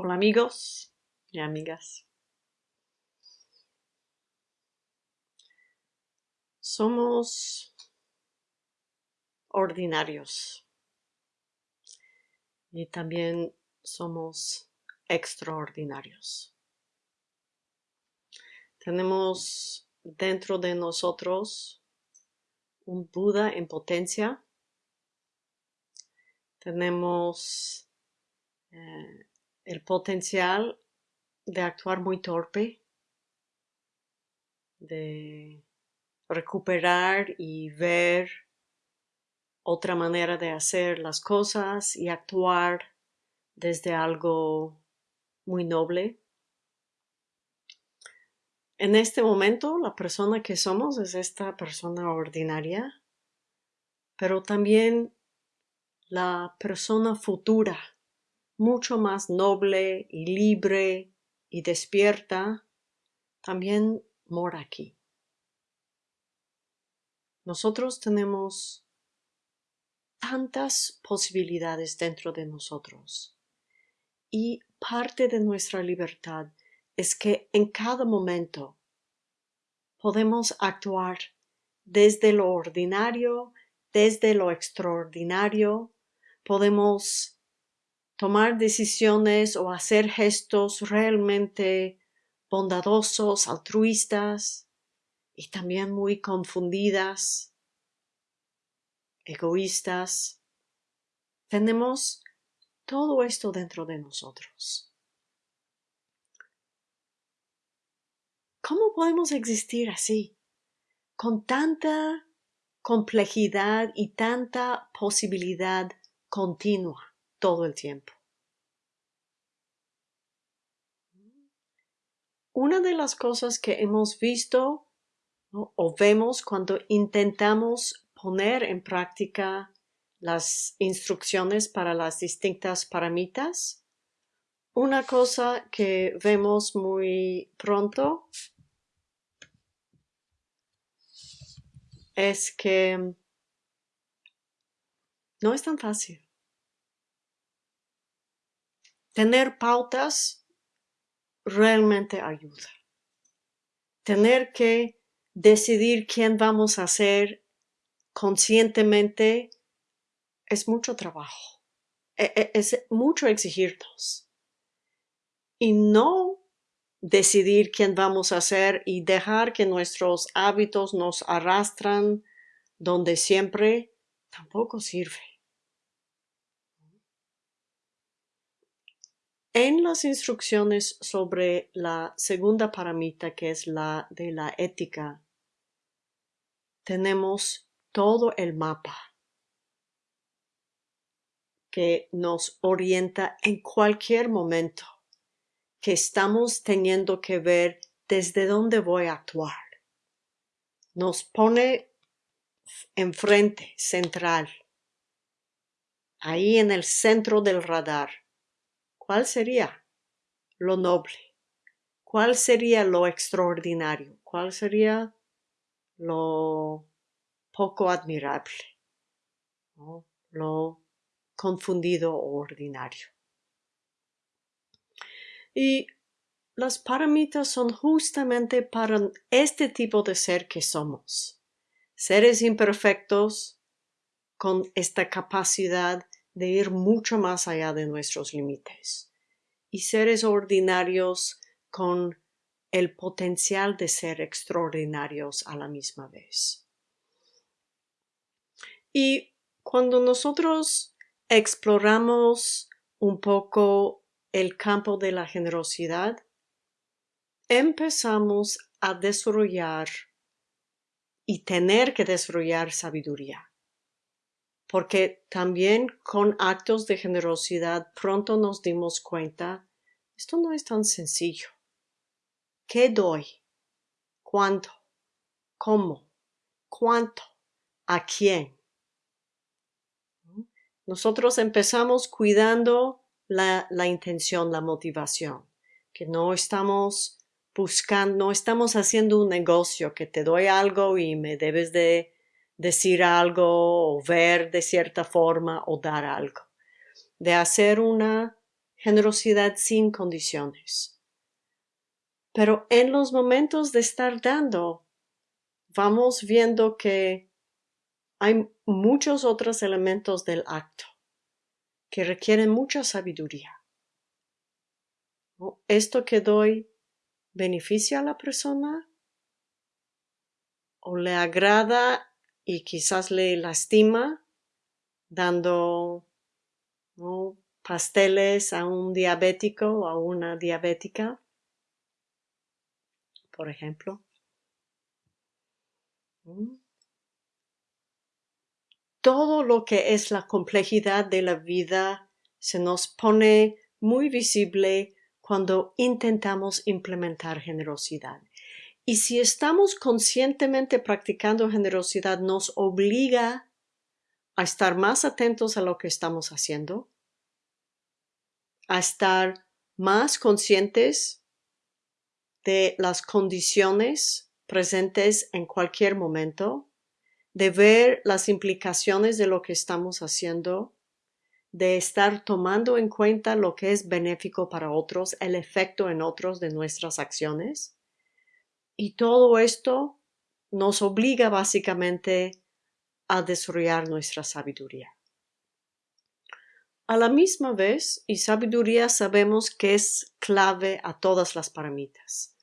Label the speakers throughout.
Speaker 1: Hola amigos y amigas. Somos ordinarios y también somos extraordinarios. Tenemos dentro de nosotros un Buda en potencia. Tenemos eh, el potencial de actuar muy torpe, de recuperar y ver otra manera de hacer las cosas y actuar desde algo muy noble. En este momento la persona que somos es esta persona ordinaria, pero también la persona futura mucho más noble y libre y despierta, también mora aquí. Nosotros tenemos tantas posibilidades dentro de nosotros y parte de nuestra libertad es que en cada momento podemos actuar desde lo ordinario, desde lo extraordinario, podemos tomar decisiones o hacer gestos realmente bondadosos, altruistas y también muy confundidas, egoístas. Tenemos todo esto dentro de nosotros. ¿Cómo podemos existir así, con tanta complejidad y tanta posibilidad continua? Todo el tiempo. Una de las cosas que hemos visto o vemos cuando intentamos poner en práctica las instrucciones para las distintas paramitas, una cosa que vemos muy pronto es que no es tan fácil. Tener pautas realmente ayuda. Tener que decidir quién vamos a ser conscientemente es mucho trabajo. E, e, es mucho exigirnos. Y no decidir quién vamos a ser y dejar que nuestros hábitos nos arrastran donde siempre tampoco sirve. En las instrucciones sobre la segunda paramita, que es la de la ética, tenemos todo el mapa que nos orienta en cualquier momento que estamos teniendo que ver desde dónde voy a actuar. Nos pone enfrente, central, ahí en el centro del radar ¿Cuál sería lo noble? ¿Cuál sería lo extraordinario? ¿Cuál sería lo poco admirable? Lo confundido o ordinario. Y las paramitas son justamente para este tipo de ser que somos. Seres imperfectos con esta capacidad de ir mucho más allá de nuestros límites y seres ordinarios con el potencial de ser extraordinarios a la misma vez. Y cuando nosotros exploramos un poco el campo de la generosidad, empezamos a desarrollar y tener que desarrollar sabiduría porque también con actos de generosidad pronto nos dimos cuenta, esto no es tan sencillo. ¿Qué doy? ¿Cuánto? ¿Cómo? ¿Cuánto? ¿A quién? Nosotros empezamos cuidando la, la intención, la motivación, que no estamos buscando, no estamos haciendo un negocio que te doy algo y me debes de decir algo o ver de cierta forma o dar algo. De hacer una generosidad sin condiciones. Pero en los momentos de estar dando, vamos viendo que hay muchos otros elementos del acto que requieren mucha sabiduría. ¿Esto que doy beneficia a la persona? ¿O le agrada y quizás le lastima dando pasteles a un diabético o a una diabética? Por ejemplo. ¿Mm? Todo lo que es la complejidad de la vida se nos pone muy visible cuando intentamos implementar generosidad. Y si estamos conscientemente practicando generosidad, nos obliga a estar más atentos a lo que estamos haciendo, a estar más conscientes de las condiciones presentes en cualquier momento, de ver las implicaciones de lo que estamos haciendo, de estar tomando en cuenta lo que es benéfico para otros, el efecto en otros de nuestras acciones. Y todo esto nos obliga básicamente a desarrollar nuestra sabiduría. A la misma vez, y sabiduría sabemos que es clave a todas las paramitas.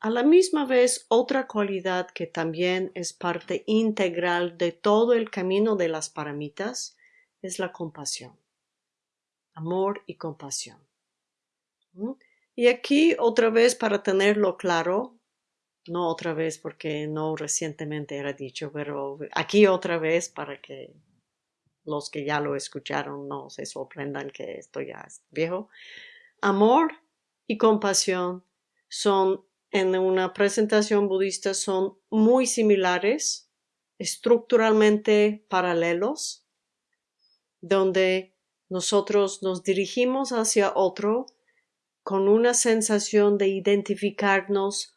Speaker 1: A la misma vez, otra cualidad que también es parte integral de todo el camino de las paramitas es la compasión. Amor y compasión. Y aquí otra vez para tenerlo claro, no otra vez porque no recientemente era dicho, pero aquí otra vez para que los que ya lo escucharon no se sorprendan que esto ya es viejo. Amor y compasión son en una presentación budista son muy similares, estructuralmente paralelos, donde nosotros nos dirigimos hacia otro con una sensación de identificarnos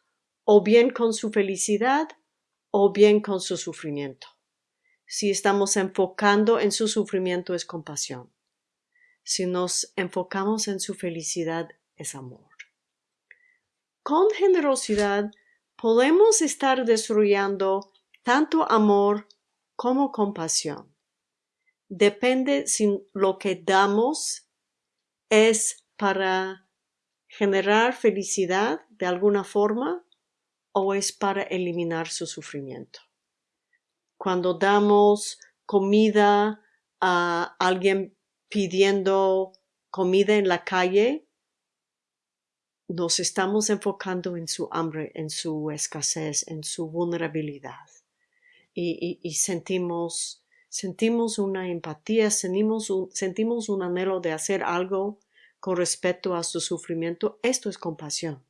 Speaker 1: o bien con su felicidad o bien con su sufrimiento. Si estamos enfocando en su sufrimiento es compasión. Si nos enfocamos en su felicidad es amor con generosidad podemos estar desarrollando tanto amor como compasión. Depende si lo que damos es para generar felicidad de alguna forma o es para eliminar su sufrimiento. Cuando damos comida a alguien pidiendo comida en la calle, nos estamos enfocando en su hambre, en su escasez, en su vulnerabilidad. Y, sentimos, sentimos una empatía, sentimos un, sentimos un anhelo de hacer algo con respecto a su sufrimiento. Esto es compasión.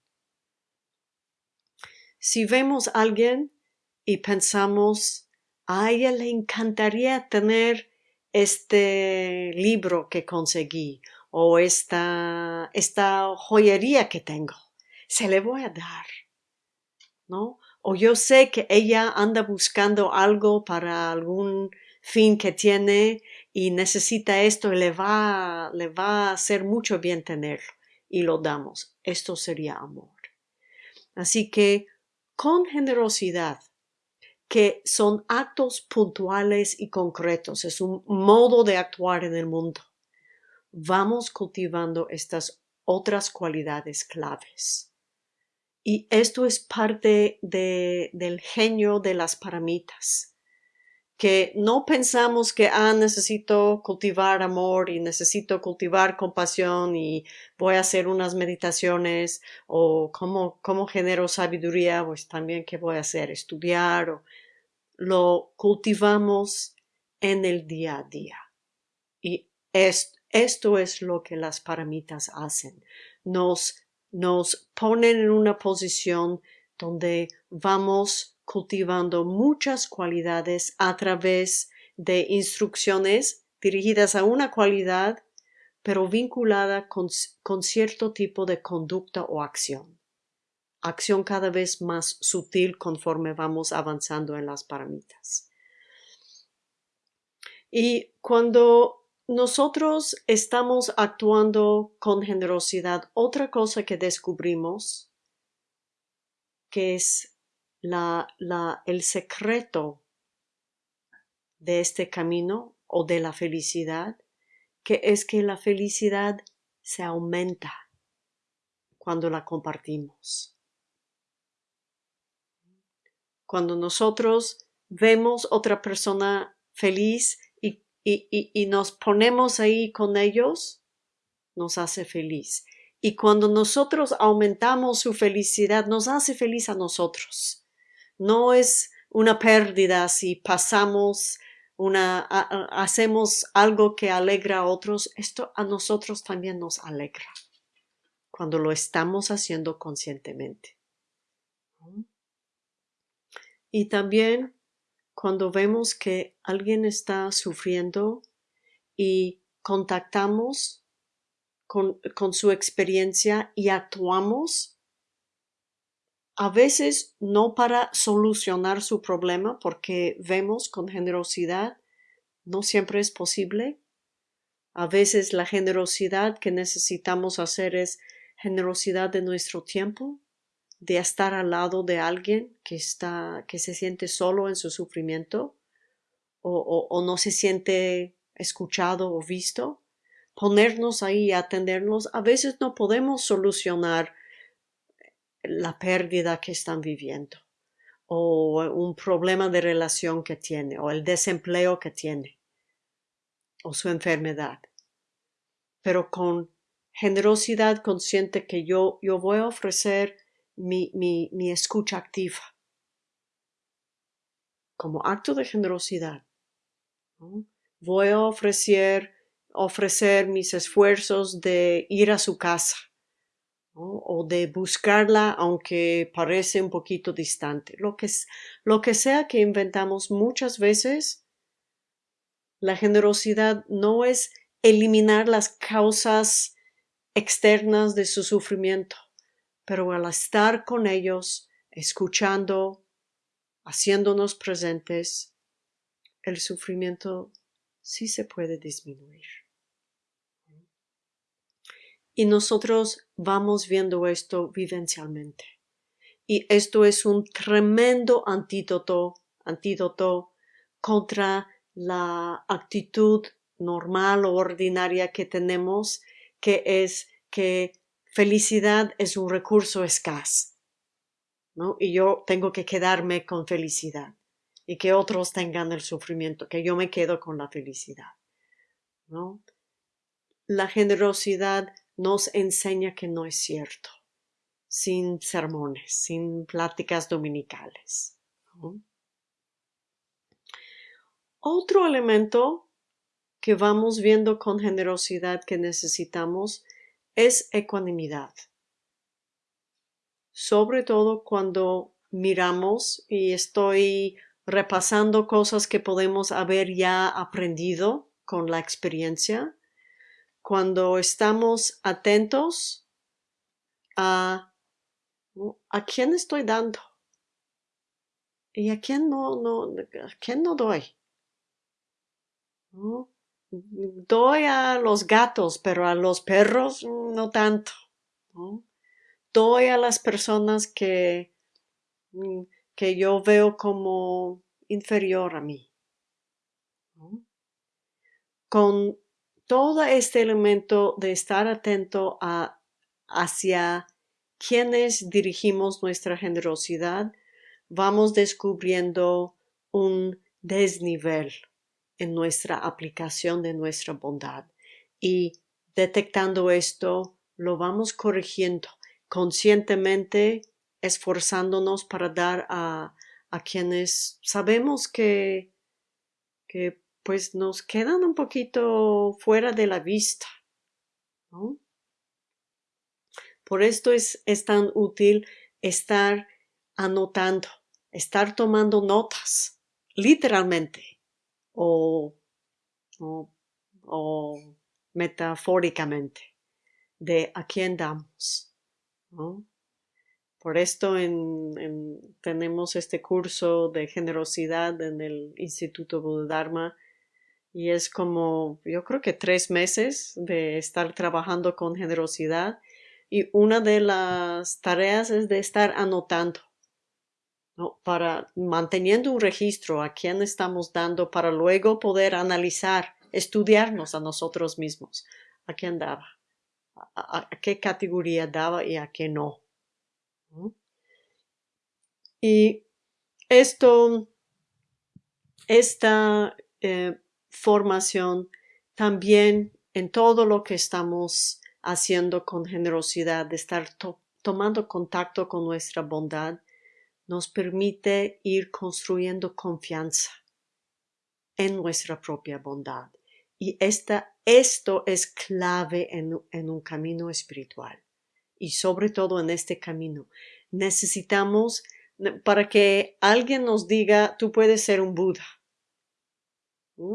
Speaker 1: Si vemos a alguien y pensamos, a ella le encantaría tener este libro que conseguí o esta, esta joyería que tengo, se le voy a dar, ¿no? O yo sé que ella anda buscando algo para algún fin que tiene y necesita esto y le va, le va a hacer mucho bien tenerlo y lo damos. Esto sería amor. Así que con generosidad, que son actos puntuales y concretos, es un modo de actuar en el mundo vamos cultivando estas otras cualidades claves. Y esto es parte del genio de las paramitas, que no pensamos que, ah, necesito cultivar amor y necesito cultivar compasión y voy a hacer unas meditaciones o cómo, cómo genero sabiduría, pues también qué voy a hacer, estudiar o lo cultivamos en el día a día. Y esto esto es lo que las paramitas hacen. Nos, nos ponen en una posición donde vamos cultivando muchas cualidades a través de instrucciones dirigidas a una cualidad, pero vinculada con, cierto tipo de conducta o acción. Acción cada vez más sutil conforme vamos avanzando en las paramitas. Y cuando nosotros estamos actuando con generosidad, otra cosa que descubrimos, que es la, la, el secreto de este camino o de la felicidad, que es que la felicidad se aumenta cuando la compartimos. Cuando nosotros vemos otra persona feliz y, y, nos ponemos ahí con ellos, nos hace feliz. Y cuando nosotros aumentamos su felicidad, nos hace feliz a nosotros. No es una pérdida si pasamos una, hacemos algo que alegra a otros, esto a nosotros también nos alegra cuando lo estamos haciendo conscientemente. Y también cuando vemos que alguien está sufriendo y contactamos con, su experiencia y actuamos a veces no para solucionar su problema, porque vemos con generosidad, no siempre es posible. A veces la generosidad que necesitamos hacer es generosidad de nuestro tiempo, de estar al lado de alguien que está, que se siente solo en su sufrimiento o, o no se siente escuchado o visto, ponernos ahí y atendernos. A veces no podemos solucionar la pérdida que están viviendo o un problema de relación que tiene o el desempleo que tiene o su enfermedad. Pero con generosidad consciente que yo, yo voy a ofrecer mi, mi, mi escucha activa como acto de generosidad. Voy a ofrecer, ofrecer mis esfuerzos de ir a su casa o de buscarla aunque parece un poquito distante. Lo que, lo que sea que inventamos muchas veces, la generosidad no es eliminar las causas externas de su sufrimiento, pero al estar con ellos, escuchando, haciéndonos presentes, el sufrimiento sí se puede disminuir. Y nosotros vamos viendo esto vivencialmente. Y esto es un tremendo antídoto, antídoto contra la actitud normal o ordinaria que tenemos, que es que felicidad es un recurso escaso. ¿no? Y yo tengo que quedarme con felicidad y que otros tengan el sufrimiento, que yo me quedo con la felicidad. ¿no? La generosidad nos enseña que no es cierto, sin sermones, sin pláticas dominicales. Otro elemento que vamos viendo con generosidad que necesitamos es ecuanimidad. Sobre todo cuando miramos y estoy repasando cosas que podemos haber ya aprendido con la experiencia, cuando estamos atentos a a quién estoy dando y a quién no, no, a quién no doy. Doy a los gatos, pero a los perros no tanto. Doy a las personas que, mm, que yo veo como inferior a mí. Con todo este elemento de estar atento a, hacia quienes dirigimos nuestra generosidad, vamos descubriendo un desnivel en nuestra aplicación de nuestra bondad. Y detectando esto, lo vamos corrigiendo conscientemente, esforzándonos para dar a, a quienes sabemos que, que pues nos quedan un poquito fuera de la vista. Por esto es, es tan útil estar anotando, estar tomando notas, literalmente, o, o, metafóricamente, de a quién damos. Por esto tenemos este curso de generosidad en el Instituto Dharma y es como, yo creo que tres meses de estar trabajando con generosidad y una de las tareas es de estar anotando, ¿no? para manteniendo un registro a quién estamos dando para luego poder analizar, estudiarnos a nosotros mismos, a quién daba, a, qué categoría daba y a qué no. Y esto, esta eh, formación también en todo lo que estamos haciendo con generosidad, de estar tomando contacto con nuestra bondad, nos permite ir construyendo confianza en nuestra propia bondad. Y esta, esto es clave en, en un camino espiritual. Y sobre todo en este camino, necesitamos para que alguien nos diga, tú puedes ser un Buda.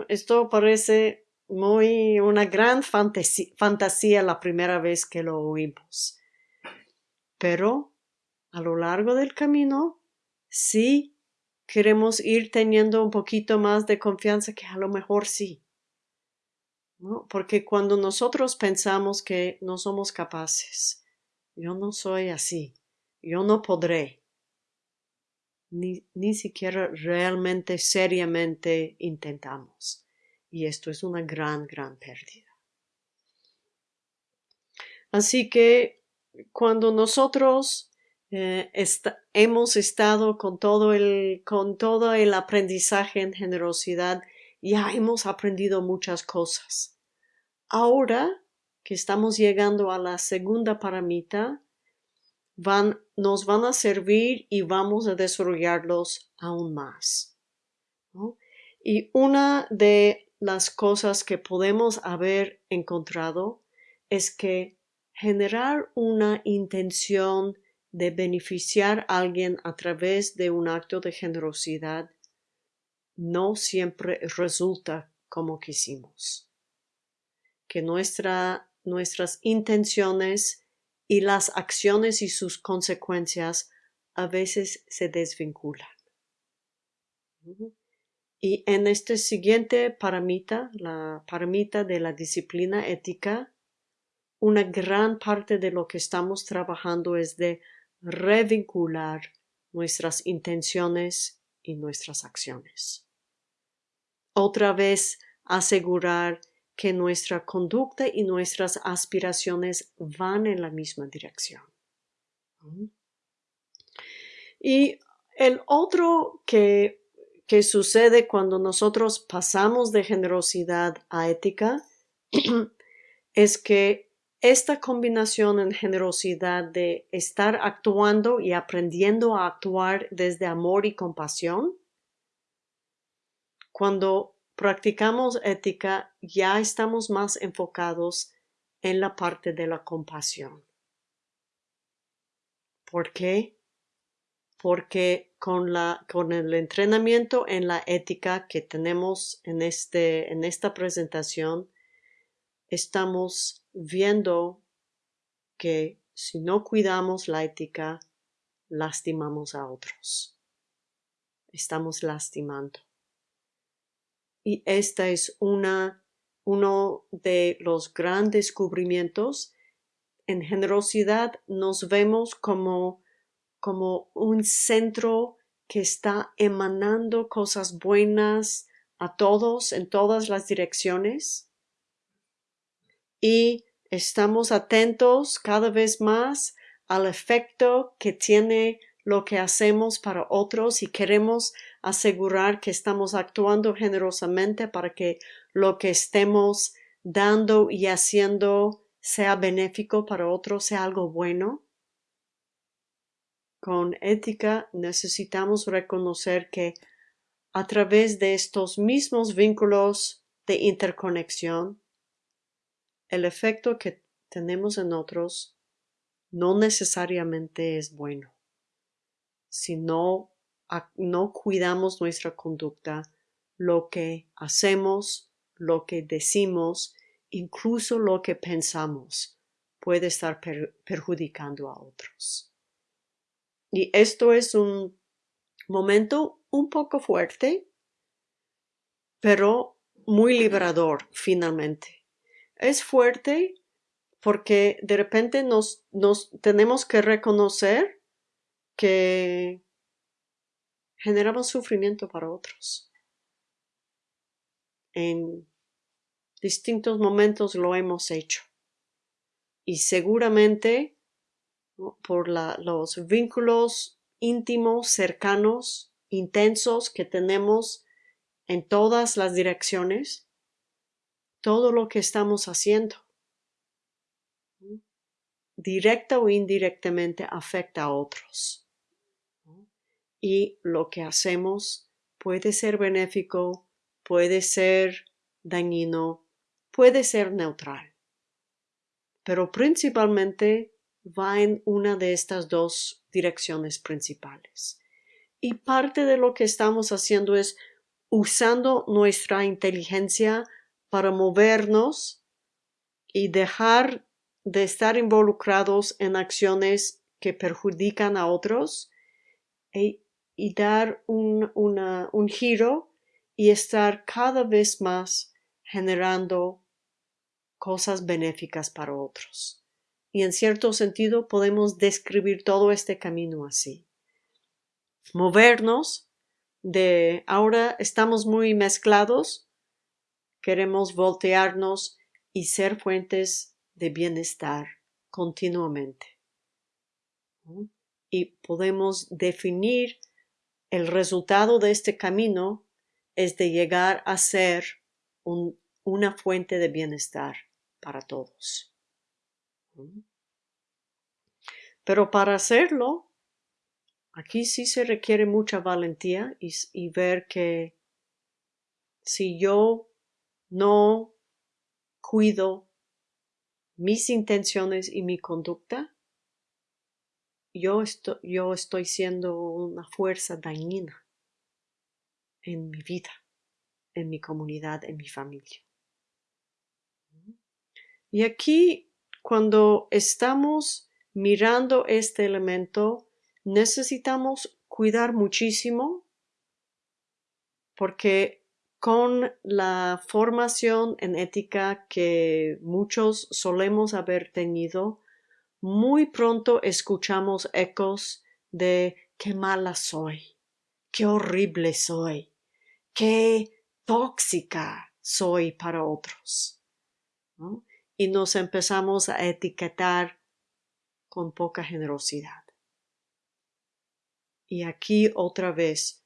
Speaker 1: Esto parece muy una gran fantasía, la primera vez que lo oímos. Pero a lo largo del camino, sí queremos ir teniendo un poquito más de confianza que a lo mejor sí. Porque cuando nosotros pensamos que no somos capaces, yo no soy así, yo no podré, ni, ni siquiera realmente seriamente intentamos. Y esto es una gran, gran pérdida. Así que cuando nosotros eh, hemos estado con todo, el, con todo el aprendizaje en generosidad, ya hemos aprendido muchas cosas. Ahora que estamos llegando a la segunda paramita, van, nos van a servir y vamos a desarrollarlos aún más. Y una de las cosas que podemos haber encontrado es que generar una intención de beneficiar a alguien a través de un acto de generosidad no siempre resulta como quisimos. Que nuestra, nuestras intenciones y las acciones y sus consecuencias a veces se desvinculan. Y en este siguiente paramita, la paramita de la disciplina ética, una gran parte de lo que estamos trabajando es de revincular nuestras intenciones y nuestras acciones. Otra vez asegurar que nuestra conducta y nuestras aspiraciones van en la misma dirección. Y el otro que, que sucede cuando nosotros pasamos de generosidad a ética es que esta combinación en generosidad de estar actuando y aprendiendo a actuar desde amor y compasión, cuando practicamos ética, ya estamos más enfocados en la parte de la compasión. ¿Por qué? Porque con, la, con el entrenamiento en la ética que tenemos en, este, en esta presentación, estamos viendo que si no cuidamos la ética, lastimamos a otros. Estamos lastimando. Y esta es una, uno de los grandes descubrimientos. En generosidad nos vemos como, como un centro que está emanando cosas buenas a todos en todas las direcciones. Y estamos atentos cada vez más al efecto que tiene lo que hacemos para otros y queremos asegurar que estamos actuando generosamente para que lo que estemos dando y haciendo sea benéfico para otros, sea algo bueno. Con ética necesitamos reconocer que a través de estos mismos vínculos de interconexión, el efecto que tenemos en otros no necesariamente es bueno, sino no cuidamos nuestra conducta, lo que hacemos, lo que decimos, incluso lo que pensamos, puede estar perjudicando a otros. Y esto es un momento un poco fuerte, pero muy liberador finalmente. Es fuerte porque de repente nos, tenemos que reconocer que generamos sufrimiento para otros. En distintos momentos lo hemos hecho. Y seguramente por los vínculos íntimos, cercanos, intensos que tenemos en todas las direcciones, todo lo que estamos haciendo, directa o indirectamente, afecta a otros. Y lo que hacemos puede ser benéfico, puede ser dañino, puede ser neutral. Pero principalmente va en una de estas dos direcciones principales. Y parte de lo que estamos haciendo es usando nuestra inteligencia para movernos y dejar de estar involucrados en acciones que perjudican a otros e, y dar un, un giro y estar cada vez más generando cosas benéficas para otros y en cierto sentido podemos describir todo este camino así. Movernos de ahora estamos muy mezclados, queremos voltearnos y ser fuentes de bienestar continuamente. Y podemos definir el resultado de este camino es de llegar a ser una fuente de bienestar para todos. Pero para hacerlo, aquí sí se requiere mucha valentía y, ver que si yo no cuido mis intenciones y mi conducta, yo yo estoy siendo una fuerza dañina en mi vida, en mi comunidad, en mi familia. Y aquí, cuando estamos mirando este elemento, necesitamos cuidar muchísimo porque con la formación en ética que muchos solemos haber tenido, muy pronto escuchamos ecos de qué mala soy, qué horrible soy, qué tóxica soy para otros y nos empezamos a etiquetar con poca generosidad. Y aquí otra vez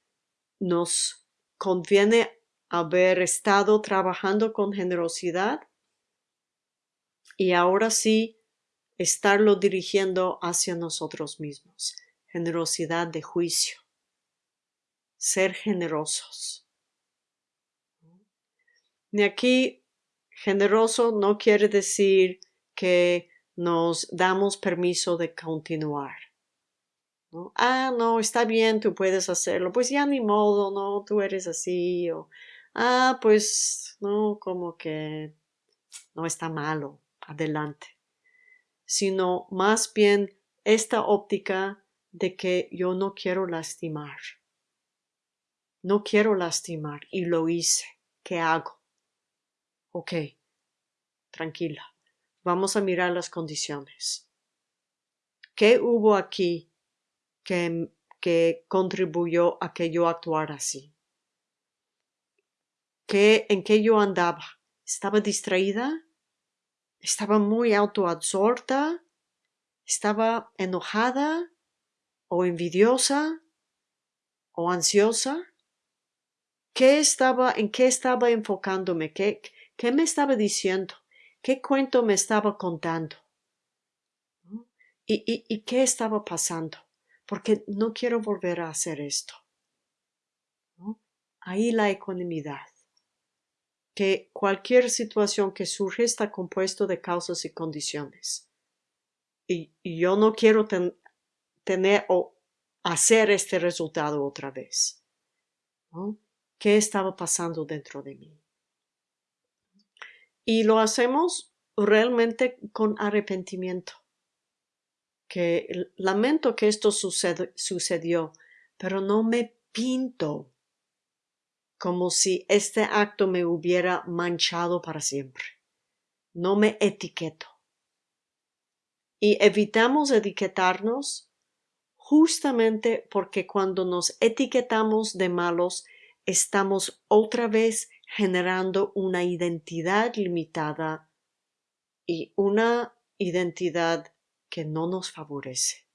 Speaker 1: nos conviene haber estado trabajando con generosidad y ahora sí estarlo dirigiendo hacia nosotros mismos. Generosidad de juicio. Ser generosos. Y aquí Generoso no quiere decir que nos damos permiso de continuar. Ah, no, está bien, tú puedes hacerlo. Pues ya ni modo, no, tú eres así. O, ah, pues, no, como que no está malo, adelante. Sino más bien esta óptica de que yo no quiero lastimar. No quiero lastimar y lo hice. ¿Qué hago? Ok, tranquila. Vamos a mirar las condiciones. ¿Qué hubo aquí que, que contribuyó a que yo actuara así? ¿Qué, ¿En qué yo andaba? ¿Estaba distraída? ¿Estaba muy autoabsorta? ¿Estaba enojada? ¿O envidiosa? ¿O ansiosa? ¿Qué estaba, en qué estaba enfocándome? ¿Qué, ¿Qué me estaba diciendo? ¿Qué cuento me estaba contando? ¿Y, y, qué estaba pasando? Porque no quiero volver a hacer esto. Ahí la ecuanimidad. Que cualquier situación que surge está compuesto de causas y condiciones. Y, yo no quiero tener o hacer este resultado otra vez. ¿Qué estaba pasando dentro de mí? Y lo hacemos realmente con arrepentimiento. Que lamento que esto sucedió, pero no me pinto como si este acto me hubiera manchado para siempre. No me etiqueto. Y evitamos etiquetarnos justamente porque cuando nos etiquetamos de malos, estamos otra vez generando una identidad limitada y una identidad que no nos favorece.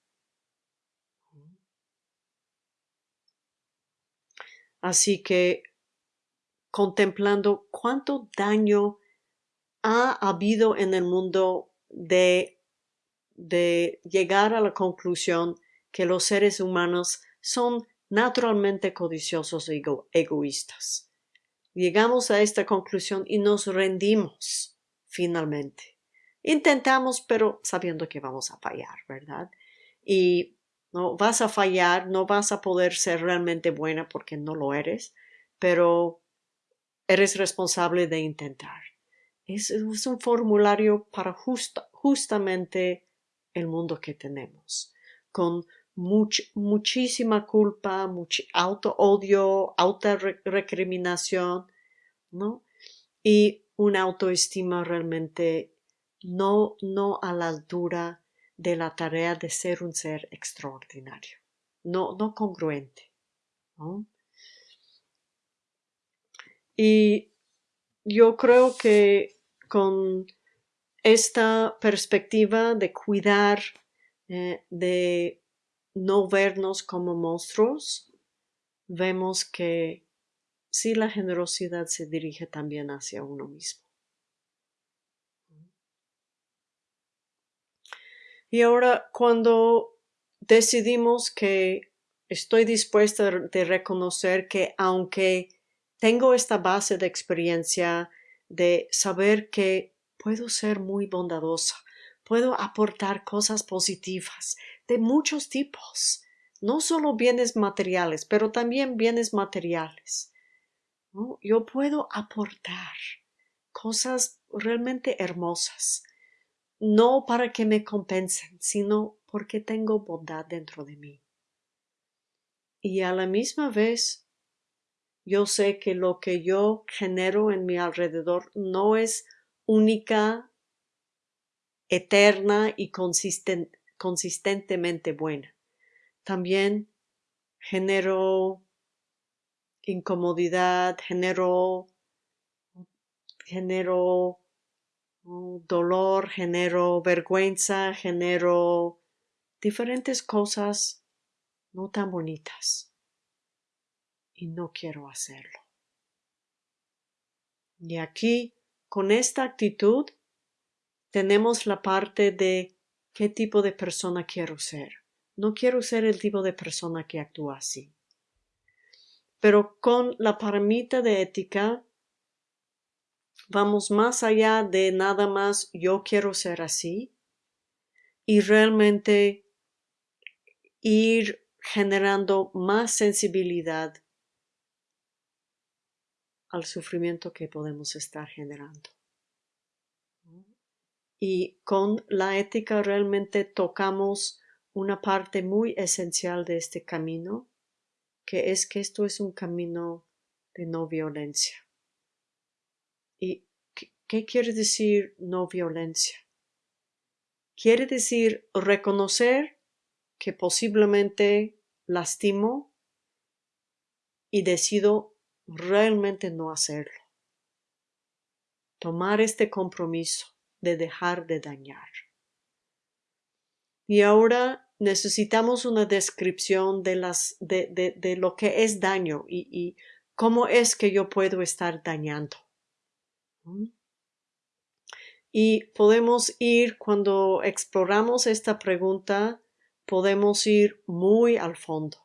Speaker 1: Así que contemplando cuánto daño ha habido en el mundo de, de llegar a la conclusión que los seres humanos son naturalmente codiciosos e egoístas. Llegamos a esta conclusión y nos rendimos finalmente. Intentamos, pero sabiendo que vamos a fallar, ¿verdad? Y no vas a fallar, no vas a poder ser realmente buena porque no lo eres, pero eres responsable de intentar. Es, un formulario para justamente el mundo que tenemos, con muchísima culpa, mucho auto odio, auto recriminación, ¿no? Y una autoestima realmente no, no a la altura de la tarea de ser un ser extraordinario, no, no congruente. Y yo creo que con esta perspectiva de cuidar, eh, de no vernos como monstruos, vemos que sí la generosidad se dirige también hacia uno mismo. Y ahora cuando decidimos que estoy dispuesta de reconocer que aunque tengo esta base de experiencia de saber que puedo ser muy bondadosa, puedo aportar cosas positivas de muchos tipos, no solo bienes materiales, pero también bienes materiales. Yo puedo aportar cosas realmente hermosas, no para que me compensen, sino porque tengo bondad dentro de mí. Y a la misma vez yo sé que lo que yo genero en mi alrededor no es única, eterna y consistentemente buena. También genero incomodidad, genero, genero oh, dolor, genero vergüenza, genero diferentes cosas no tan bonitas y no quiero hacerlo. Y aquí, con esta actitud, tenemos la parte de qué tipo de persona quiero ser. No quiero ser el tipo de persona que actúa así. Pero con la paramita de ética, vamos más allá de nada más yo quiero ser así y realmente ir generando más sensibilidad al sufrimiento que podemos estar generando. Y con la ética realmente tocamos una parte muy esencial de este camino, que es que esto es un camino de no violencia. ¿Y qué quiere decir no violencia? Quiere decir reconocer que posiblemente lastimo y decido realmente no hacerlo. Tomar este compromiso de dejar de dañar. Y ahora necesitamos una descripción de, las, de, de, lo que es daño y, y, cómo es que yo puedo estar dañando. Y podemos ir, cuando exploramos esta pregunta, podemos ir muy al fondo.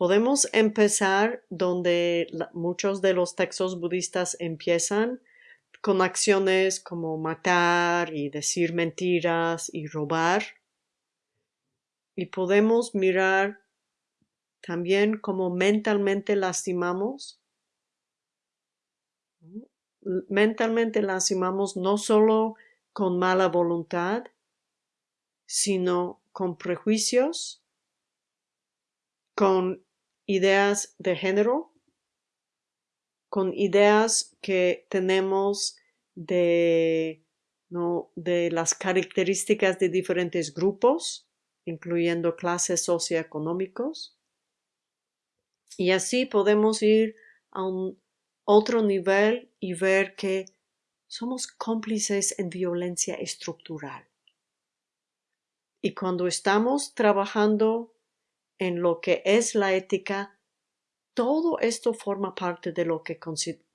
Speaker 1: Podemos empezar donde muchos de los textos budistas empiezan con acciones como matar y decir mentiras y robar. Y podemos mirar también cómo mentalmente lastimamos. Mentalmente lastimamos no solo con mala voluntad, sino con prejuicios, con ideas de género con ideas que tenemos de, ¿no? de las características de diferentes grupos, incluyendo clases socioeconómicos. Y así podemos ir a un otro nivel y ver que somos cómplices en violencia estructural. Y cuando estamos trabajando en lo que es la ética, todo esto forma parte de lo que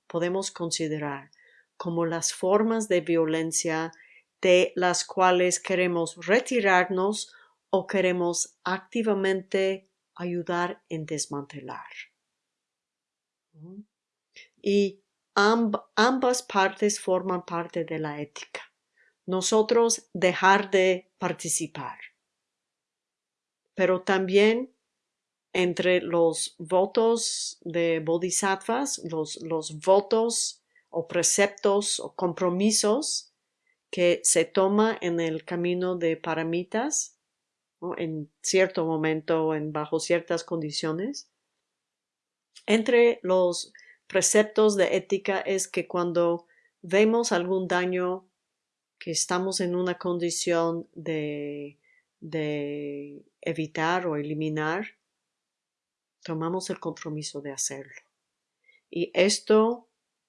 Speaker 1: podemos considerar como las formas de violencia de las cuales queremos retirarnos o queremos activamente ayudar en desmantelar. Y ambas partes forman parte de la ética. Nosotros dejar de participar. Pero también entre los votos de bodhisattvas, los, votos o preceptos o compromisos que se toma en el camino de paramitas, en cierto momento, en bajo ciertas condiciones. Entre los preceptos de ética es que cuando vemos algún daño, que estamos en una condición de, de evitar o eliminar, tomamos el compromiso de hacerlo. Y esto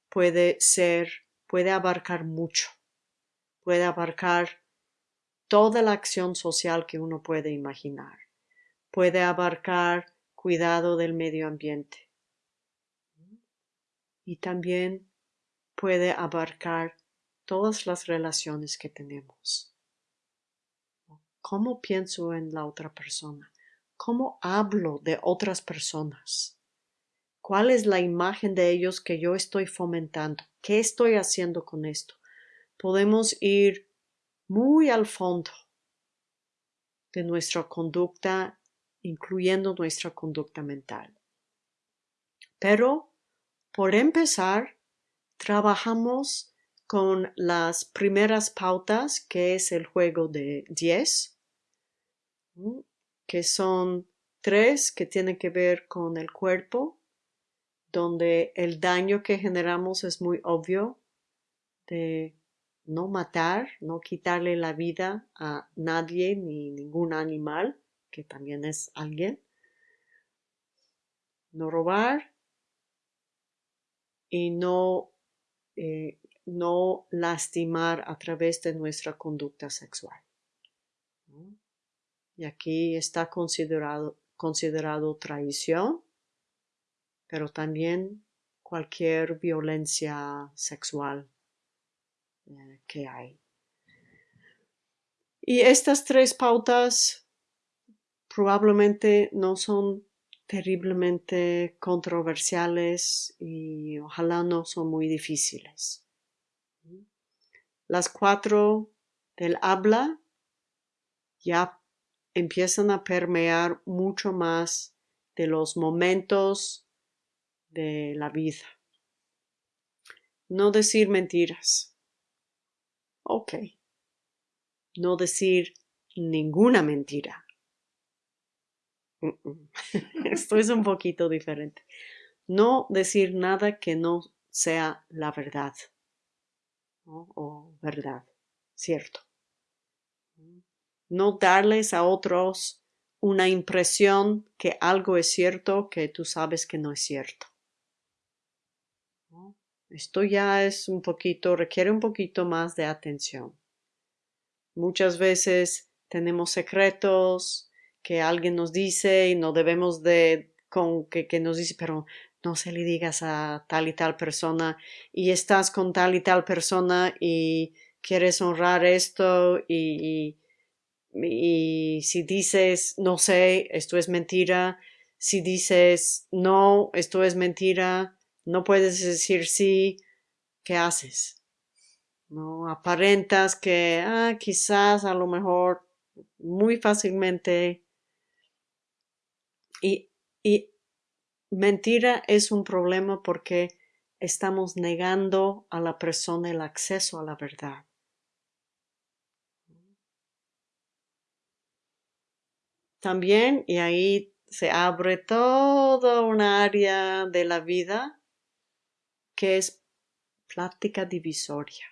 Speaker 1: puede ser, puede abarcar mucho, puede abarcar toda la acción social que uno puede imaginar, puede abarcar cuidado del medio ambiente, y también puede abarcar todas las relaciones que tenemos. ¿Cómo pienso en la otra persona? ¿Cómo hablo de otras personas? ¿Cuál es la imagen de ellos que yo estoy fomentando? ¿Qué estoy haciendo con esto? Podemos ir muy al fondo de nuestra conducta, incluyendo nuestra conducta mental. Pero por empezar, trabajamos con las primeras pautas, que es el juego de 10, que son tres que tienen que ver con el cuerpo, donde el daño que generamos es muy obvio, de no matar, no quitarle la vida a nadie ni ningún animal, que también es alguien, no robar, y no, eh, no lastimar a través de nuestra conducta sexual. Y aquí está considerado, considerado traición, pero también cualquier violencia sexual eh, que hay. Y estas tres pautas probablemente no son terriblemente controversiales y ojalá no son muy difíciles. Las cuatro del habla ya empiezan a permear mucho más de los momentos de la vida. No decir mentiras. Ok. No decir ninguna mentira. Esto es un poquito diferente. No decir nada que no sea la verdad o verdad, cierto. No darles a otros una impresión que algo es cierto que tú sabes que no es cierto. Esto ya es un poquito, requiere un poquito más de atención. Muchas veces tenemos secretos, que alguien nos dice y no debemos de, con que, nos dice, pero no se le digas a tal y tal persona y estás con tal y tal persona y quieres honrar esto y, si dices no sé, esto es mentira, si dices no, esto es mentira, no puedes decir sí, ¿qué haces? No aparentas que ah, quizás a lo mejor muy fácilmente y, mentira es un problema porque estamos negando a la persona el acceso a la verdad. También, y ahí se abre toda una área de la vida, que es plática divisoria,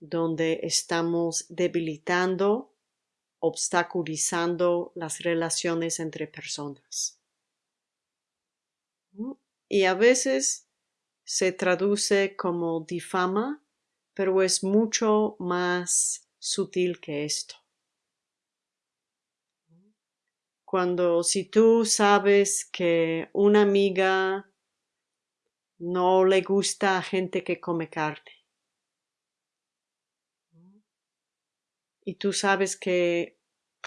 Speaker 1: donde estamos debilitando, obstaculizando las relaciones entre personas. Y a veces se traduce como difama, pero es mucho más sutil que esto. Cuando si tú sabes que una amiga no le gusta a gente que come carne. Y tú sabes que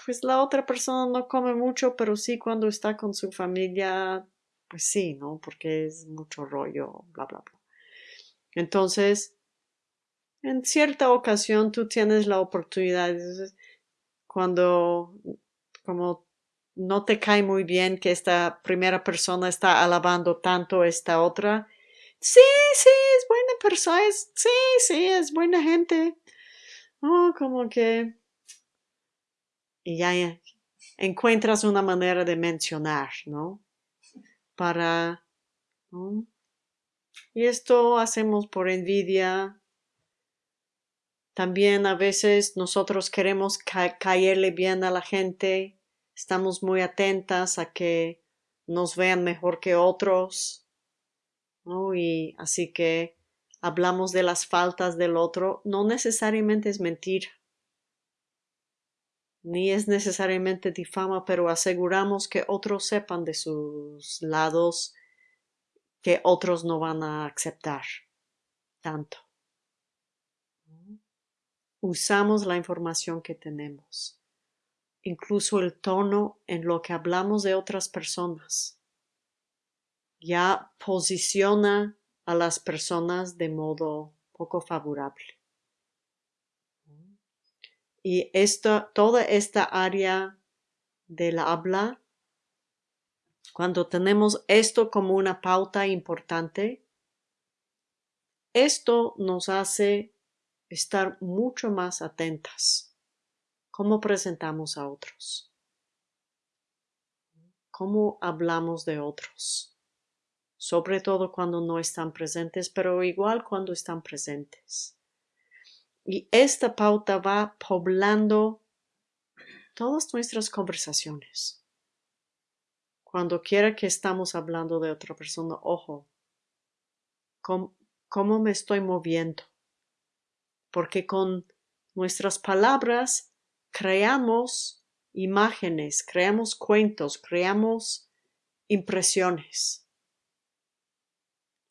Speaker 1: pues la otra persona no come mucho, pero sí cuando está con su familia, pues sí, ¿no? Porque es mucho rollo, bla, bla, bla. Entonces, en cierta ocasión tú tienes la oportunidad, cuando como no te cae muy bien que esta primera persona está alabando tanto a esta otra. Sí, sí, es buena persona, sí, sí, es buena gente. Oh, como que... Y ya encuentras una manera de mencionar, ¿no? Para... Y esto hacemos por envidia. También a veces nosotros queremos caerle bien a la gente estamos muy atentas a que nos vean mejor que otros, Y así que hablamos de las faltas del otro, no necesariamente es mentira, ni es necesariamente difama, pero aseguramos que otros sepan de sus lados que otros no van a aceptar tanto. Usamos la información que tenemos incluso el tono en lo que hablamos de otras personas. Ya posiciona a las personas de modo poco favorable. Y esta, toda esta área del habla, cuando tenemos esto como una pauta importante, esto nos hace estar mucho más atentas cómo presentamos a otros, cómo hablamos de otros, sobre todo cuando no están presentes, pero igual cuando están presentes. Y esta pauta va poblando todas nuestras conversaciones. Cuando quiera que estamos hablando de otra persona, ojo, ¿cómo, cómo me estoy moviendo? Porque con nuestras palabras creamos imágenes, creamos cuentos, creamos impresiones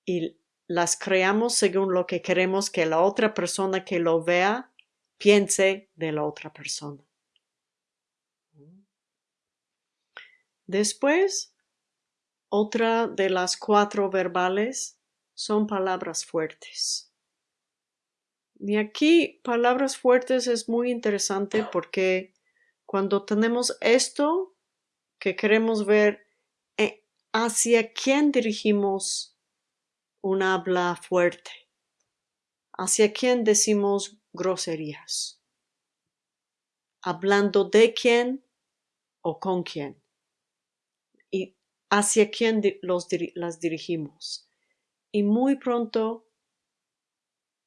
Speaker 1: y las creamos según lo que queremos que la otra persona que lo vea piense de la otra persona. Después, otra de las cuatro verbales son palabras fuertes. Y aquí palabras fuertes es muy interesante porque cuando tenemos esto que queremos ver eh, hacia quién dirigimos un habla fuerte, hacia quién decimos groserías, hablando de quién o con quién y hacia quién los, las dirigimos. Y muy pronto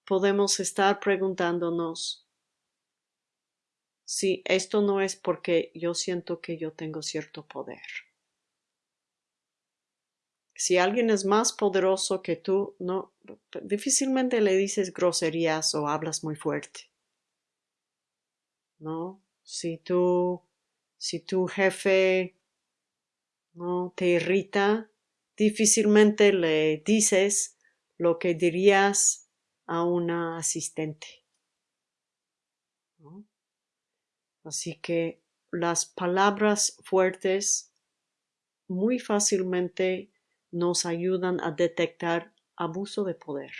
Speaker 1: podemos estar preguntándonos si esto no es porque yo siento que yo tengo cierto poder. Si alguien es más poderoso que tú, no, difícilmente le dices groserías o hablas muy fuerte. ¿No? Si tú, si tu jefe no te irrita, difícilmente le dices lo que dirías a una asistente. Así que las palabras fuertes muy fácilmente nos ayudan a detectar abuso de poder,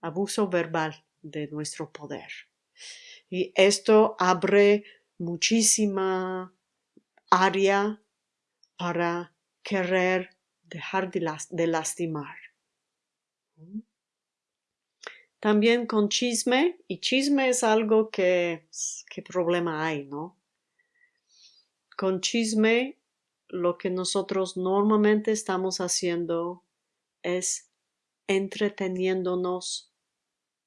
Speaker 1: abuso verbal de nuestro poder. Y esto abre muchísima área para querer dejar de, lastimar. También con chisme, y chisme es algo que, ¿qué problema hay, no? Con chisme, lo que nosotros normalmente estamos haciendo es entreteniéndonos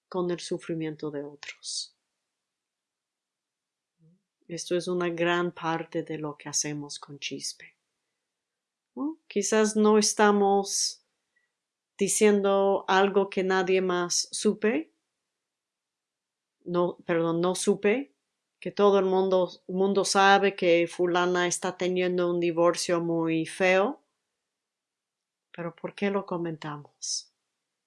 Speaker 1: con el sufrimiento de otros. Esto es una gran parte de lo que hacemos con chispe. Quizás no estamos diciendo algo que nadie más supe, no, perdón, no supe, que todo el mundo, mundo sabe que fulana está teniendo un divorcio muy feo, pero ¿por qué lo comentamos?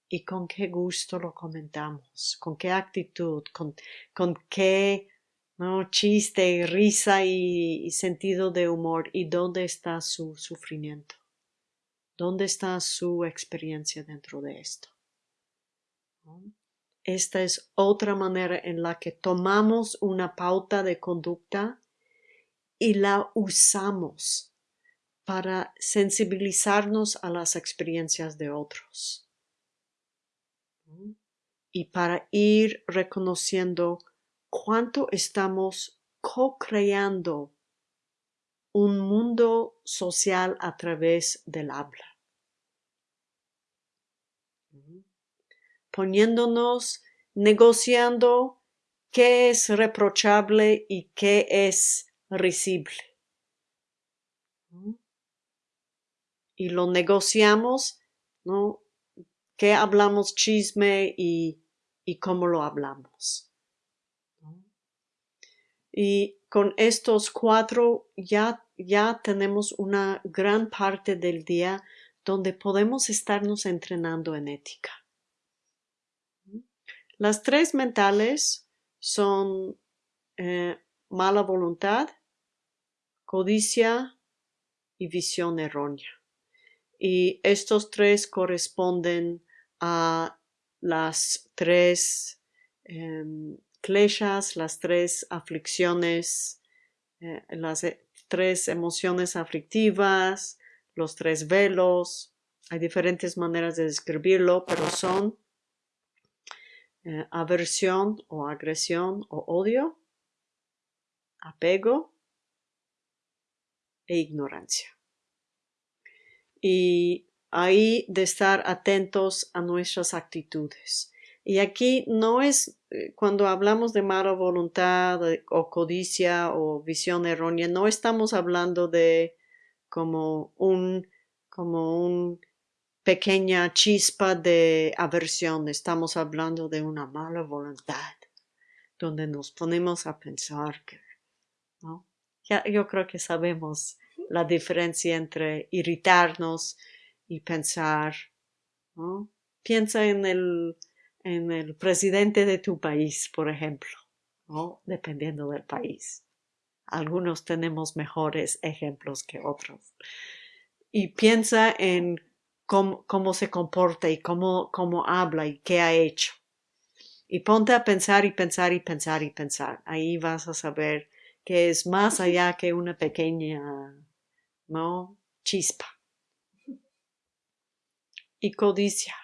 Speaker 1: ¿Y con qué gusto lo comentamos? ¿Con qué actitud? ¿Con, con qué ¿no? chiste, risa y, y sentido de humor? ¿Y dónde está su sufrimiento? ¿Dónde está su experiencia dentro de esto? Esta es otra manera en la que tomamos una pauta de conducta y la usamos para sensibilizarnos a las experiencias de otros y para ir reconociendo cuánto estamos co-creando un mundo social a través del habla. Poniéndonos, negociando qué es reprochable y qué es risible. Y lo negociamos, ¿no? ¿Qué hablamos chisme y, y cómo lo hablamos? Y con estos cuatro ya, ya tenemos una gran parte del día donde podemos estarnos entrenando en ética. Las tres mentales son eh, mala voluntad, codicia y visión errónea. Y estos tres corresponden a las tres kleshas, las tres aflicciones, eh, las eh, tres emociones aflictivas, los tres velos. Hay diferentes maneras de describirlo, pero son eh, aversión o agresión o odio, apego e ignorancia. Y ahí de estar atentos a nuestras actitudes. Y aquí no es eh, cuando hablamos de mala voluntad o codicia o visión errónea, no estamos hablando de como un, como un pequeña chispa de aversión, estamos hablando de una mala voluntad, donde nos ponemos a pensar que, ¿no? Ya, yo creo que sabemos la diferencia entre irritarnos y pensar, ¿no? Piensa en el, en el presidente de tu país, por ejemplo, ¿no? Dependiendo del país. Algunos tenemos mejores ejemplos que otros. Y piensa en cómo, se comporta y cómo, cómo habla y qué ha hecho. Y ponte a pensar y pensar y pensar y pensar. Ahí vas a saber que es más allá que una pequeña, ¿no? Chispa. Y codicia,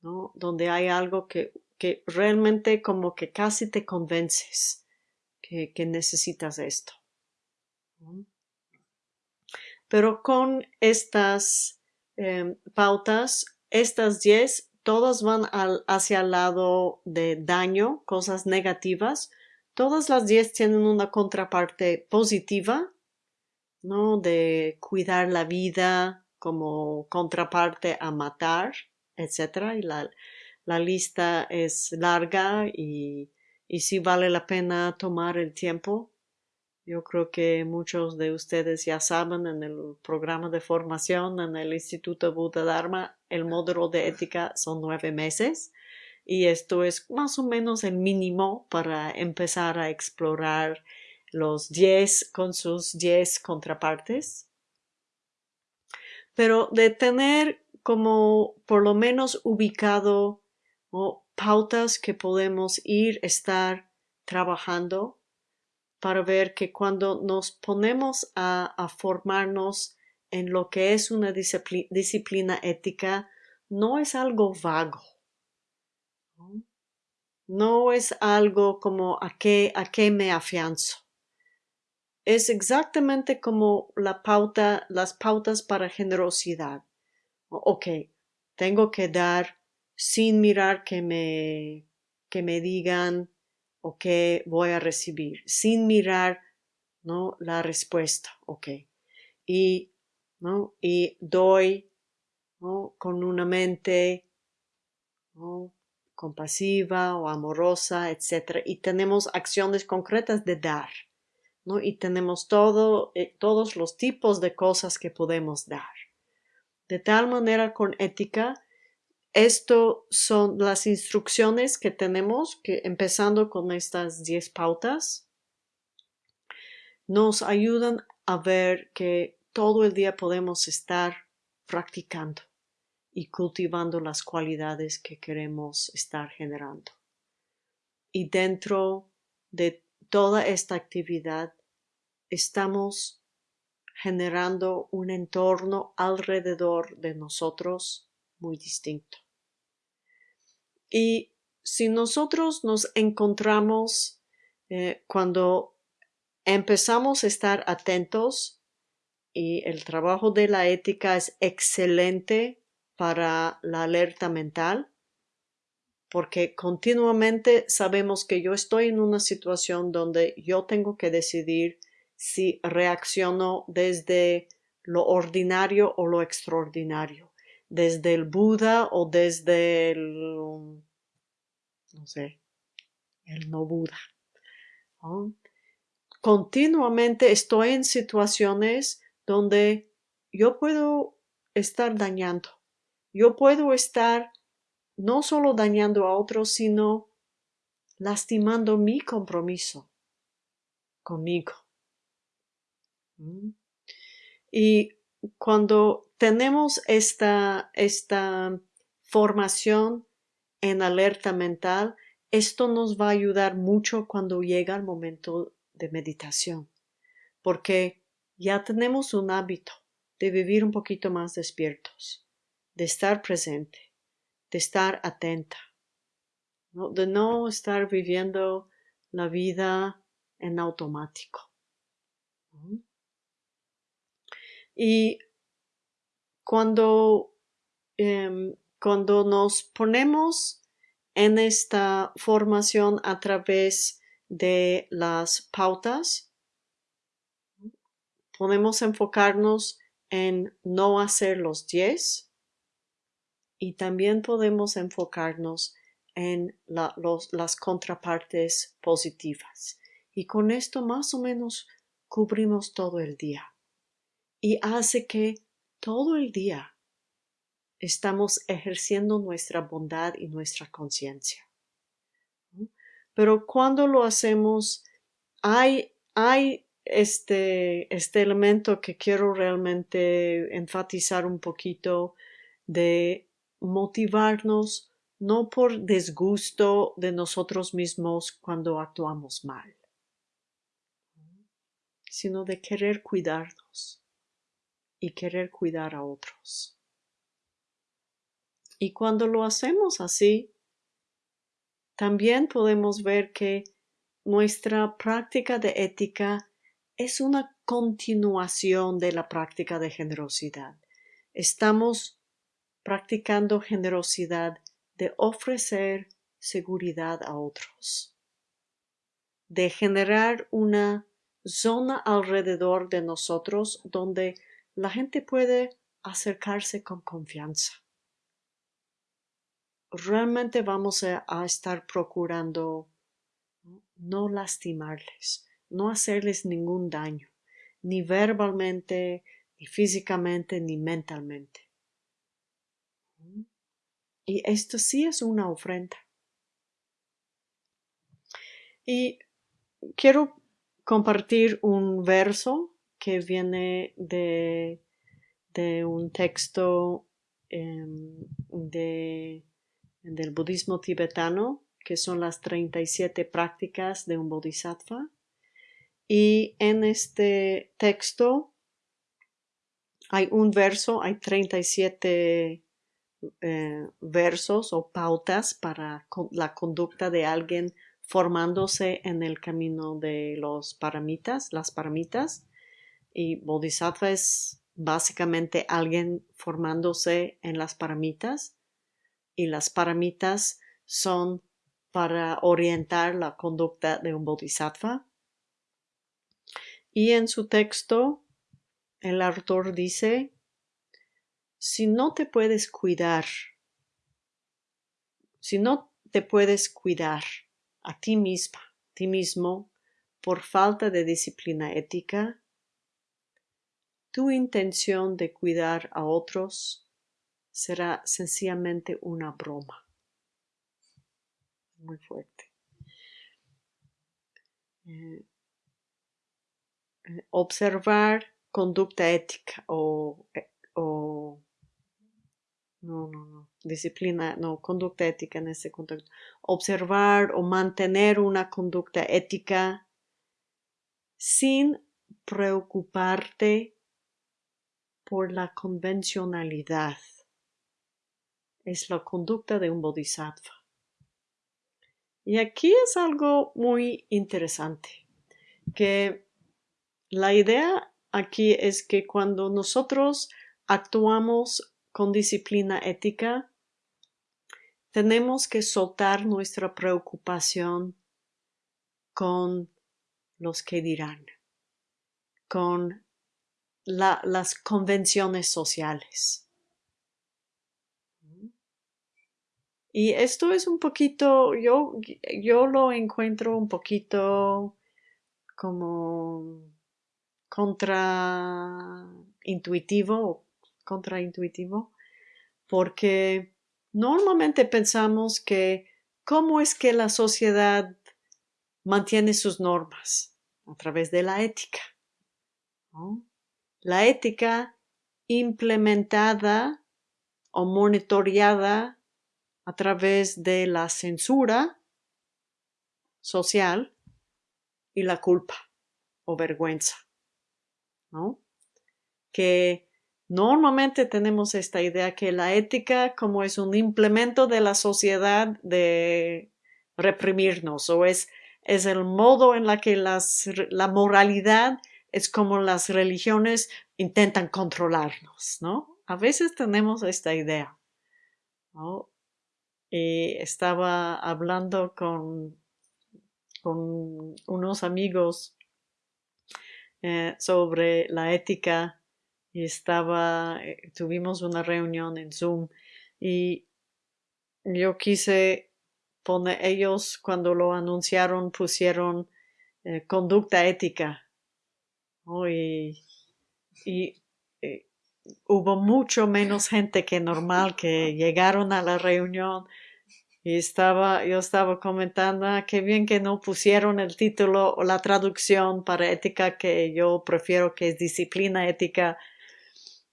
Speaker 1: ¿no? Donde hay algo que, que realmente como que casi te convences que, necesitas esto. Pero con estas Em, pautas, estas 10, todas van hacia el lado de daño, cosas negativas. Todas las 10 tienen una contraparte positiva, ¿no? De cuidar la vida como contraparte a matar, etc. Y la, la lista es larga y, y sí vale la pena tomar el tiempo yo creo que muchos de ustedes ya saben en el programa de formación en el Instituto Buda Dharma, el módulo de ética son nueve meses y esto es más o menos el mínimo para empezar a explorar los diez con sus diez contrapartes. Pero de tener como por lo menos ubicado pautas que podemos ir, estar trabajando para ver que cuando nos ponemos a, formarnos en lo que es una disciplina, ética, no es algo vago. ¿no? es algo como a qué, a qué me afianzo. Es exactamente como la pauta, las pautas para generosidad. Ok, tengo que dar sin mirar que me, que me digan o que voy a recibir, sin mirar ¿no? la respuesta, ok. Y, ¿no? y doy ¿no? con una mente ¿no? compasiva o amorosa, etc. Y tenemos acciones concretas de dar. ¿no? Y tenemos todo, eh, todos los tipos de cosas que podemos dar. De tal manera con ética, esto son las instrucciones que tenemos, que empezando con estas 10 pautas, nos ayudan a ver que todo el día podemos estar practicando y cultivando las cualidades que queremos estar generando. Y dentro de toda esta actividad estamos generando un entorno alrededor de nosotros muy distinto. Y si nosotros nos encontramos eh, cuando empezamos a estar atentos y el trabajo de la ética es excelente para la alerta mental, porque continuamente sabemos que yo estoy en una situación donde yo tengo que decidir si reacciono desde lo ordinario o lo extraordinario, desde el Buda o desde el, no sé, el no Buda. Continuamente estoy en situaciones donde yo puedo estar dañando, yo puedo estar no solo dañando a otros, sino lastimando mi compromiso conmigo. Y cuando tenemos esta, esta formación en alerta mental, esto nos va a ayudar mucho cuando llega el momento de meditación, porque ya tenemos un hábito de vivir un poquito más despiertos, de estar presente, de estar atenta, de no estar viviendo la vida en automático. Y cuando, em, cuando nos ponemos en esta formación a través de las pautas, podemos enfocarnos en no hacer los 10 y también podemos enfocarnos en las contrapartes positivas. Y con esto más o menos cubrimos todo el día y hace que todo el día estamos ejerciendo nuestra bondad y nuestra conciencia. Pero cuando lo hacemos, hay, hay este, este elemento que quiero realmente enfatizar un poquito de motivarnos no por desgusto de nosotros mismos cuando actuamos mal, sino de querer cuidarnos y querer cuidar a otros. Y cuando lo hacemos así, también podemos ver que nuestra práctica de ética es una continuación de la práctica de generosidad. Estamos practicando generosidad de ofrecer seguridad a otros, de generar una zona alrededor de nosotros donde la gente puede acercarse con confianza. Realmente vamos a, estar procurando no lastimarles, no hacerles ningún daño, ni verbalmente, ni físicamente, ni mentalmente. Y esto sí es una ofrenda. Y quiero compartir un verso que viene de, de un texto em, de, del budismo tibetano, que son las 37 prácticas de un bodhisattva. Y en este texto hay un verso, hay 37 eh, versos o pautas para la conducta de alguien formándose en el camino de los paramitas, las paramitas y bodhisattva es básicamente alguien formándose en las paramitas y las paramitas son para orientar la conducta de un bodhisattva. Y en su texto, el autor dice, si no te puedes cuidar, si no te puedes cuidar a ti misma, a ti mismo, por falta de disciplina ética, tu intención de cuidar a otros será sencillamente una broma. Muy fuerte. Eh, eh, observar conducta ética o, eh, o no, no, no, disciplina, no, conducta ética en este contexto. Observar o mantener una conducta ética sin preocuparte por la convencionalidad. Es la conducta de un bodhisattva. Y aquí es algo muy interesante, que la idea aquí es que cuando nosotros actuamos con disciplina ética, tenemos que soltar nuestra preocupación con los que dirán, con las convenciones sociales. Y esto es un poquito, yo, yo lo encuentro un poquito como contraintuitivo, contraintuitivo, porque normalmente pensamos que cómo es que la sociedad mantiene sus normas a través de la ética. La ética implementada o monitoreada a través de la censura social y la culpa o vergüenza. ¿no? Que normalmente tenemos esta idea que la ética como es un implemento de la sociedad de reprimirnos o es, es el modo en la que las, la moralidad es como las religiones intentan controlarnos, ¿no? A veces tenemos esta idea, ¿no? Y estaba hablando con, con unos amigos eh, sobre la ética y estaba, eh, tuvimos una reunión en Zoom y yo quise poner, ellos cuando lo anunciaron pusieron eh, conducta ética y, y hubo mucho menos gente que normal que llegaron a la reunión y estaba, yo estaba comentando, ah, qué bien que no pusieron el título o la traducción para ética, que yo prefiero que es disciplina ética.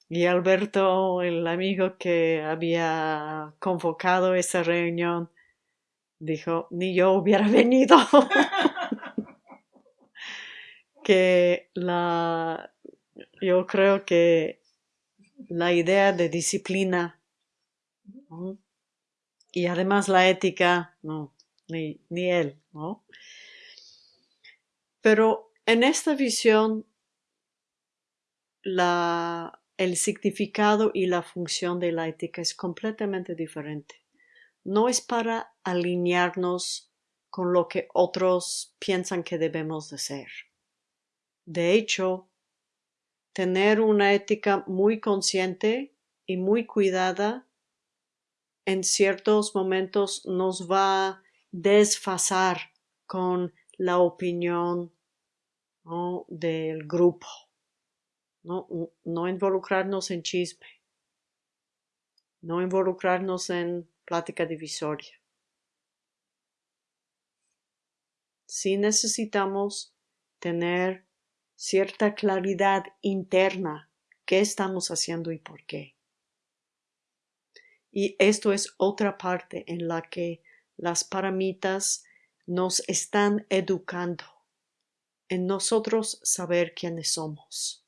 Speaker 1: Y Alberto, el amigo que había convocado esa reunión, dijo, ni yo hubiera venido. que la, yo creo que la idea de disciplina y además la ética, no, ni, ni él, ¿no? Pero en esta visión, la, el significado y la función de la ética es completamente diferente. No es para alinearnos con lo que otros piensan que debemos de ser. De hecho, tener una ética muy consciente y muy cuidada en ciertos momentos nos va a desfasar con la opinión del grupo. ¿no? no involucrarnos en chisme, no involucrarnos en plática divisoria. Sí necesitamos tener cierta claridad interna qué estamos haciendo y por qué. Y esto es otra parte en la que las paramitas nos están educando en nosotros saber quiénes somos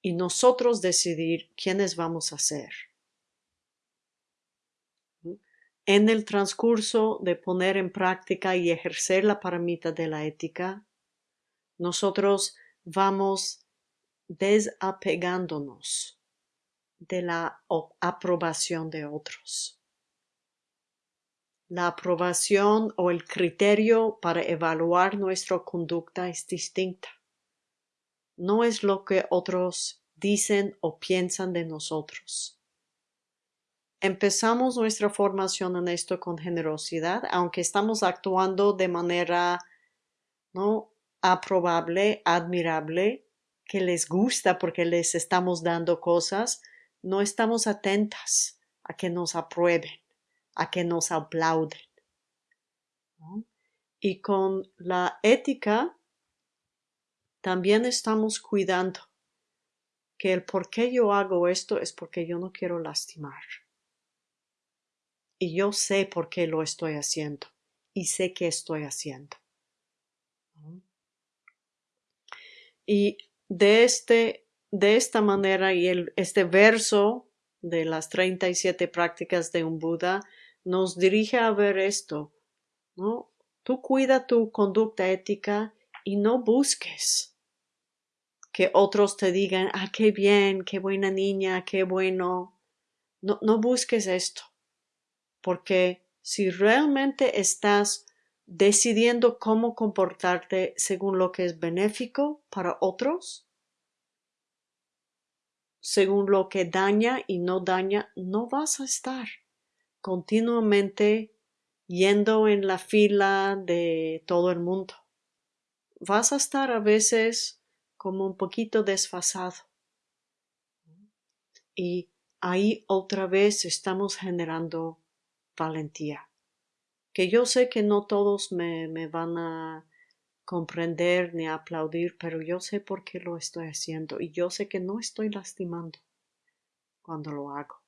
Speaker 1: y nosotros decidir quiénes vamos a ser. En el transcurso de poner en práctica y ejercer la paramita de la ética, nosotros vamos desapegándonos de la aprobación de otros. La aprobación o el criterio para evaluar nuestra conducta es distinta. No es lo que otros dicen o piensan de nosotros. Empezamos nuestra formación en esto con generosidad, aunque estamos actuando de manera no aprobable, admirable, que les gusta porque les estamos dando cosas, no estamos atentas a que nos aprueben, a que nos aplauden. Y con la ética también estamos cuidando que el por qué yo hago esto es porque yo no quiero lastimar. Y yo sé por qué lo estoy haciendo y sé qué estoy haciendo. Y de, este, de esta manera y este verso de las 37 prácticas de un Buda nos dirige a ver esto, ¿no? Tú cuida tu conducta ética y no busques que otros te digan, ah, qué bien, qué buena niña, qué bueno. No, no busques esto, porque si realmente estás decidiendo cómo comportarte según lo que es benéfico para otros, según lo que daña y no daña, no vas a estar continuamente yendo en la fila de todo el mundo. Vas a estar a veces como un poquito desfasado. Y ahí otra vez estamos generando valentía que yo sé que no todos me, me van a comprender ni aplaudir, pero yo sé por qué lo estoy haciendo y yo sé que no estoy lastimando cuando lo hago.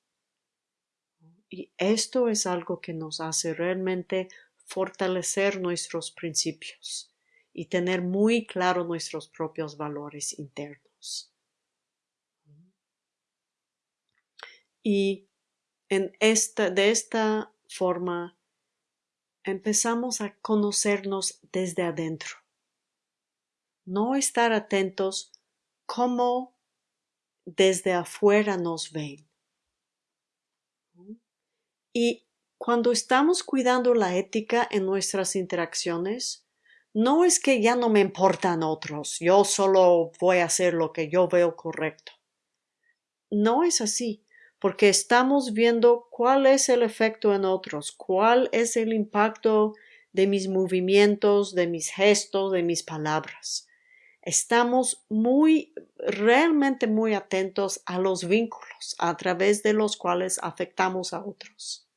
Speaker 1: Y esto es algo que nos hace realmente fortalecer nuestros principios y tener muy claro nuestros propios valores internos. Y en esta, de esta forma empezamos a conocernos desde adentro. No estar atentos cómo desde afuera nos ven. Y cuando estamos cuidando la ética en nuestras interacciones, no es que ya no me importan otros, yo solo voy a hacer lo que yo veo correcto. No es así porque estamos viendo cuál es el efecto en otros, cuál es el impacto de mis movimientos, de mis gestos, de mis palabras. Estamos muy, realmente muy atentos a los vínculos a través de los cuales afectamos a otros.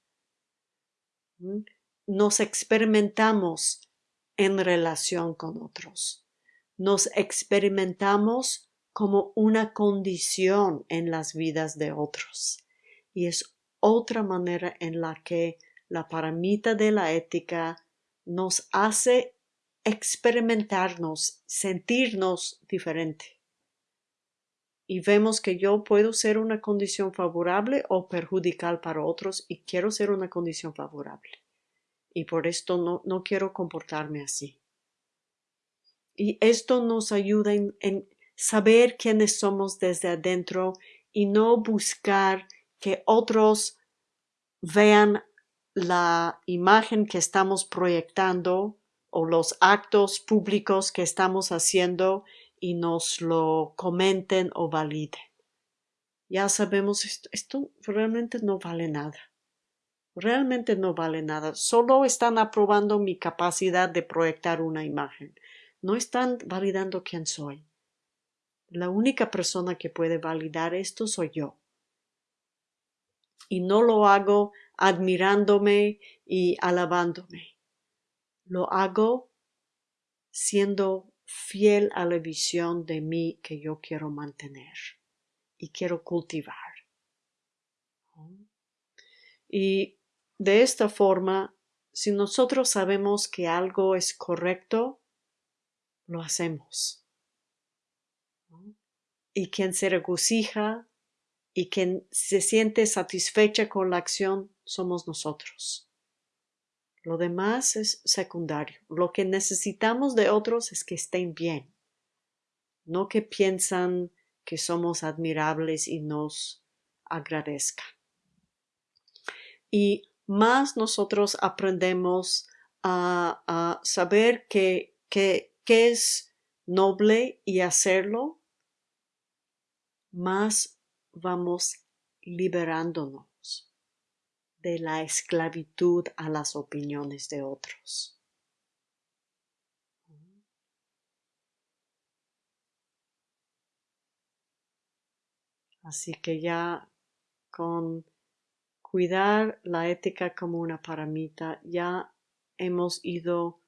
Speaker 1: ¿Mm? Nos experimentamos en relación con otros. Nos experimentamos como una condición en las vidas de otros. Y es otra manera en la que la paramita de la ética nos hace experimentarnos, sentirnos diferente. Y vemos que yo puedo ser una condición favorable o perjudicial para otros y quiero ser una condición favorable. Y por esto no, no quiero comportarme así. Y esto nos ayuda en, en saber quiénes somos desde adentro y no buscar que otros vean la imagen que estamos proyectando o los actos públicos que estamos haciendo y nos lo comenten o validen. Ya sabemos, esto, esto realmente no vale nada. Realmente no vale nada. Solo están aprobando mi capacidad de proyectar una imagen. No están validando quién soy. La única persona que puede validar esto soy yo. Y no lo hago admirándome y alabándome. Lo hago siendo fiel a la visión de mí que yo quiero mantener y quiero cultivar. Y de esta forma, si nosotros sabemos que algo es correcto, lo hacemos y quien se regocija y quien se siente satisfecha con la acción somos nosotros. Lo demás es secundario. Lo que necesitamos de otros es que estén bien, no que piensan que somos admirables y nos agradezca. Y más nosotros aprendemos a, saber que, que, es noble y hacerlo, más vamos liberándonos de la esclavitud a las opiniones de otros. Así que ya con cuidar la ética como una paramita, ya hemos ido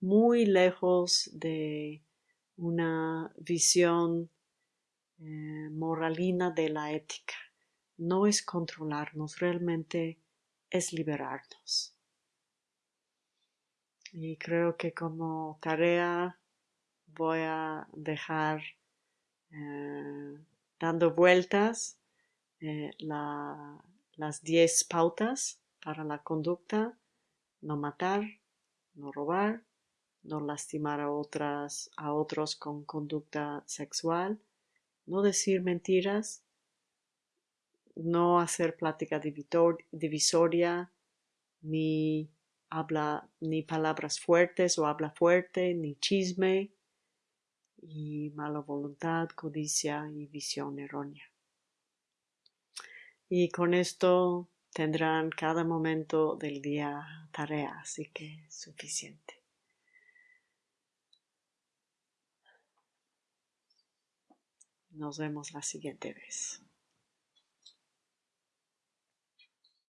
Speaker 1: muy lejos de una visión eh, moralina de la ética. No es controlarnos, realmente es liberarnos. Y creo que como tarea voy a dejar eh, dando vueltas eh, las 10 pautas para la conducta, no matar, no robar, no lastimar a, otras, a otros con conducta sexual, no decir mentiras, no hacer plática divisoria, ni habla ni palabras fuertes o habla fuerte, ni chisme, y mala voluntad, codicia y visión errónea. Y con esto tendrán cada momento del día tarea, así que suficiente. Nos vemos la siguiente vez.